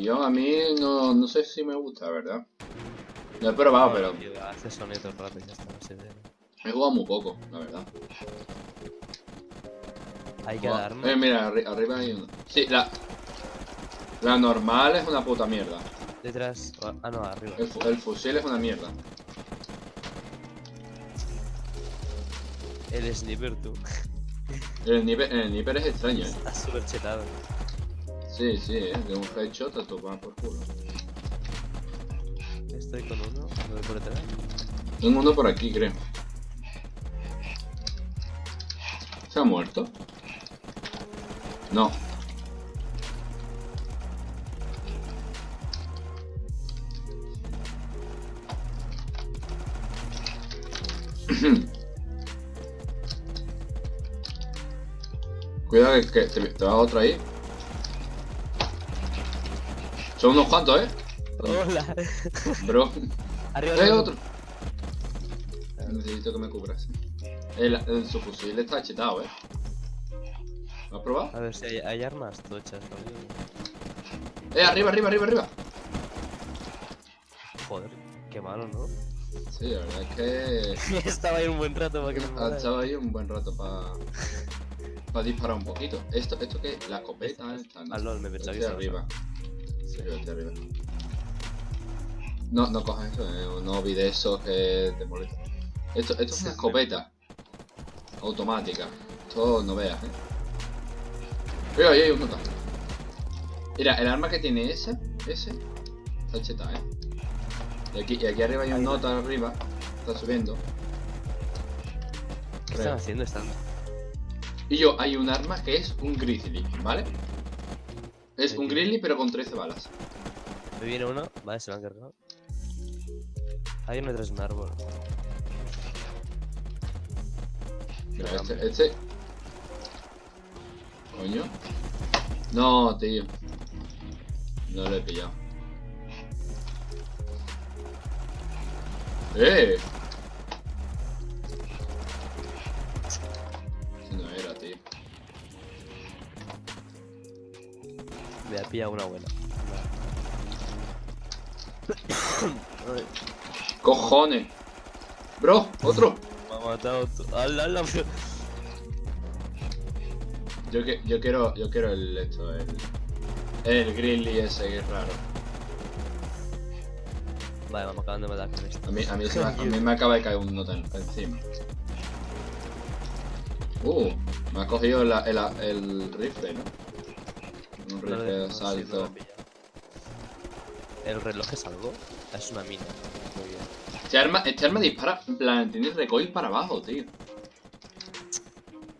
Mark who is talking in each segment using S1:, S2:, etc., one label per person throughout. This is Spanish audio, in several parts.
S1: Yo a mí no, no sé si me gusta, ¿verdad? Lo he probado, pero
S2: Tío, hace ya está, no sé.
S1: he jugado muy poco, la verdad.
S2: Hay que
S1: Joder.
S2: darme.
S1: Eh, mira, arri- arriba hay uno. Sí, la... La normal es una puta mierda.
S2: Detrás. Ah, no, arriba.
S1: El, fu- el fusil es una mierda.
S2: El sniper, tú.
S1: El sniper, el sniper es extraño, eh.
S2: Está súper chetado.
S1: Sí, sí, eh. De un headshot a tomar por culo.
S2: Estoy con uno, lo voy por detrás.
S1: Tengo uno por aquí, creo. ¿Se ha muerto? No. Cuidado que, que te, te va otro ahí. Son unos cuantos, eh.
S2: Hola.
S1: Bro.
S2: Arriba,
S1: ¡Eh,
S2: arriba.
S1: otro! Necesito que me cubras. El, el su fusil está chetado, eh. ¿Lo has probado?
S2: A ver si hay, hay armas tochas, ¿no?
S1: ¡Eh, arriba, arriba, arriba, arriba!
S2: Joder, qué malo, ¿no?
S1: Sí, la verdad es que
S2: Estaba ahí un buen rato para que me matara.
S1: estado ahí un buen rato para para disparar un poquito. ¿Esto, esto qué? La escopeta esta, ¿no?
S2: Ah, lol, me pensaba que estaba
S1: arriba. Arriba. No, no cojas eso, eh. No olvides eso que te molesta. Esto, esto es una escopeta. Automática. Esto no veas, eh. Mira, ahí hay un nota. Mira, el arma que tiene ese, ese, está cheta, eh. Y aquí, y aquí arriba hay un nota arriba. Está subiendo.
S2: ¿Qué están haciendo? Están.
S1: Y yo, hay un arma que es un grizzly, ¿vale? Es un grizzly pero con 13 balas.
S2: Me viene uno, vale, se lo han cargado. Hay uno detrás de un árbol.
S1: Este, este. Coño. No, tío. No lo he pillado. ¡Eh!
S2: Pillado una buena.
S1: ¡Cojones! ¡Bro! ¡Otro!
S2: Me ha matado. ¡Hala, hala! pero-
S1: Yo, que, yo quiero. Yo quiero el. Esto, el. El grizzly ese que es raro.
S2: Vale, me acaban de matar con esto.
S1: A mí, a mí, se me, a mí me acaba de caer un nota en- encima. Uh, me ha cogido la- el, el rifle, ¿no? Un
S2: dejo,
S1: de
S2: sí, no
S1: asalto.
S2: ¿El reloj es algo? Es una mina. Muy bien.
S1: Este arma, este arma dispara, en plan, tiene recoil para abajo, tío.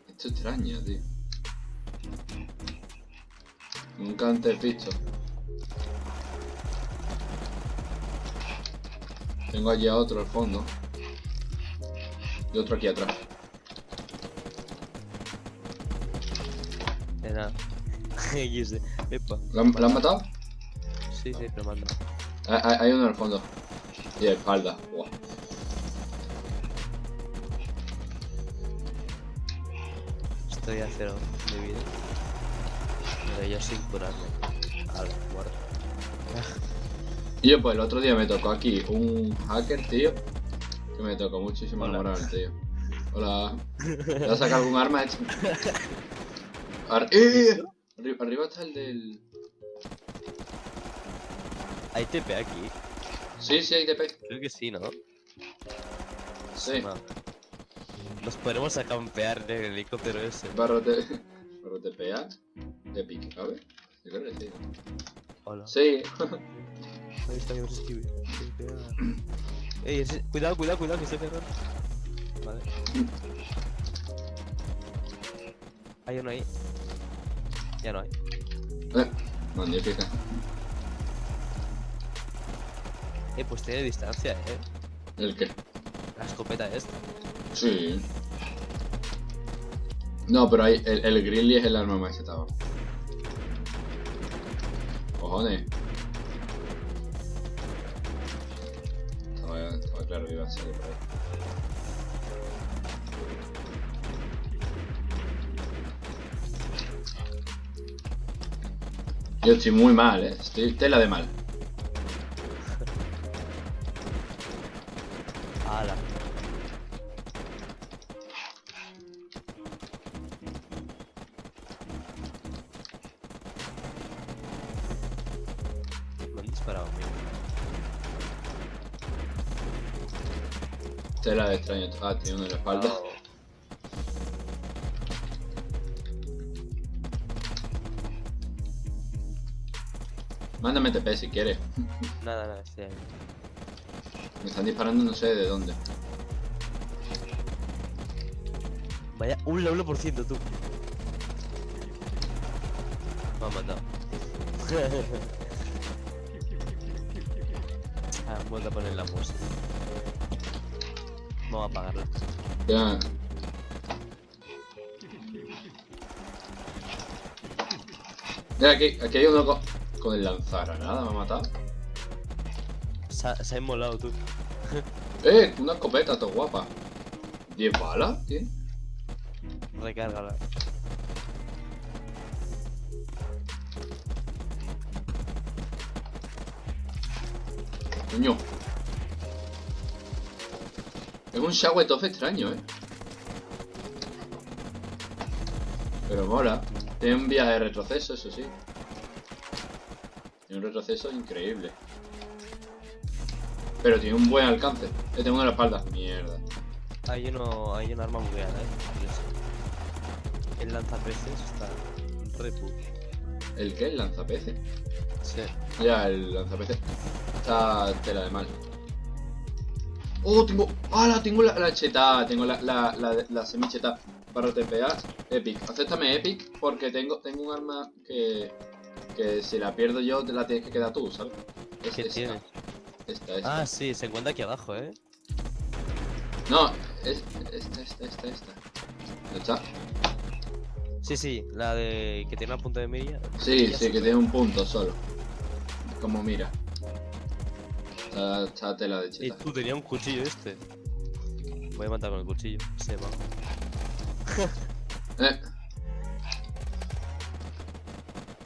S1: Esto es extraño, tío. Nunca antes visto. Tengo allí a otro al fondo. Y otro aquí atrás.
S2: Nada. XD.
S1: ¿Lo han, lo han matado?
S2: Sí, sí, pero manda.
S1: Hay, hay- hay uno al fondo. Y de espalda.
S2: Estoy a cero de vida. Pero yo sin curarme. Vale, muerto.
S1: Y yo, pues el otro día me tocó aquí un hacker, tío. Que me tocó muchísimo la
S2: Hola.
S1: moral, tío. Hola. ¿Te has sacado algún arma? ¡Eh! Arri- arriba está el del.
S2: Hay TP aquí.
S1: Sí, sí, hay TP.
S2: Creo que sí, ¿no?
S1: Sí.
S2: No. Nos podremos a campear en el helicóptero ese.
S1: Barro, te... Barro TPA. Epic, a ver. Yo creo que sí.
S2: Hola.
S1: Sí.
S2: Ahí está que esquive. Ey, ese- cuidado, cuidado, cuidado, que estoy pegando. Vale. Hay uno ahí. Ya no hay.
S1: Eh, magnífica.
S2: Eh, pues tiene distancia, eh.
S1: ¿El qué?
S2: La escopeta esta.
S1: Sí. No, pero hay, el, el grizzly es el arma más chetado. Cojones. Estaba, estaba claro que iba a salir por ahí. Yo estoy muy mal, eh. Estoy tela de mal.
S2: Ala. Me han disparado, amigo.
S1: Tela de extraño. Ah, tiene uno en la espalda. Mándame TP si quieres.
S2: Nada, nada, ahí.
S1: Me están disparando no sé de dónde.
S2: Vaya, un 1% tú. Me han matado. ah, han vuelto a poner la música. Vamos a apagarla.
S1: Ya. Mira, aquí, aquí hay uno con, con el lanzagranada, me ha matado.
S2: Se ha, se ha inmolado tú.
S1: Eh, una escopeta, todo guapa. ¿10 balas? ¿Qué?
S2: Recárgala.
S1: Coño. Es un Shawetoff extraño, eh. Pero mola. Tiene un viaje de retroceso, eso sí. Tiene un retroceso increíble. Pero tiene un buen alcance. Le tengo en la espalda. Mierda.
S2: Hay uno, hay un arma bugueada, eh. El lanzapeces está re puto.
S1: ¿El qué? ¿El lanzapeces?
S2: Sí.
S1: Ya, el lanzapeces. Está tela de mal. Oh, tengo. ¡Hala! Tengo la, la cheta. Tengo la, la, la, la semicheta para TPA. Epic. Acéptame Epic porque tengo, tengo un arma que. Que si la pierdo yo, te la tienes que quedar tú, ¿sabes? Es
S2: ¿Qué
S1: esta.
S2: tiene?
S1: Esta, esta.
S2: Ah, sí, se encuentra aquí abajo, eh.
S1: No, es, esta, esta, esta, esta. ¿No está?
S2: Sí, sí, la de que tiene una punta de mira.
S1: Sí, sí, que tiene un punto solo. Como mira. Está, está tela de
S2: Y
S1: cheta.
S2: tú tenía un cuchillo este. Voy a matar con el cuchillo. Se va.
S1: Eh.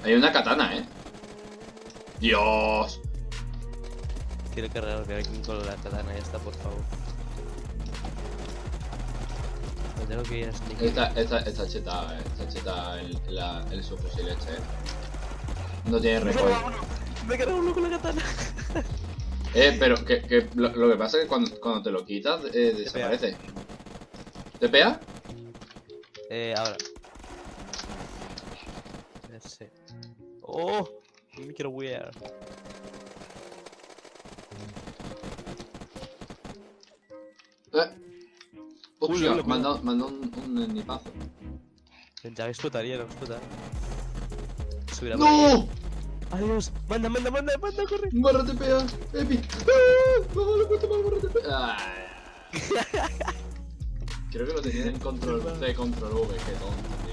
S1: Hay una katana, eh. Dios.
S2: Quiero cargarme aquí con la katana esta, por favor. Me tengo que ir a sneak.
S1: Esta, esta, esta cheta, eh, esta cheta el, la, el subfusil este, eh. No tiene recoil.
S2: Me he cargado uno con la katana.
S1: Eh, pero que, que lo, lo que pasa es que cuando, cuando te lo quitas, eh, desaparece. ¿Te pega?
S2: Eh, ahora. Sé. ¡Oh! No me quiero wear.
S1: Eh.
S2: Uy, uy,
S1: dado un, un nipazo.
S2: Ya explotaría, no explotar. Subirá.
S1: ¡No!
S2: Adiós. Manda, manda, manda, manda, corre.
S1: Barra TPA, Epic. ¡Ah! No, le cuesta mal barra TPA. Creo que lo tenía en control C, control V, qué tonto.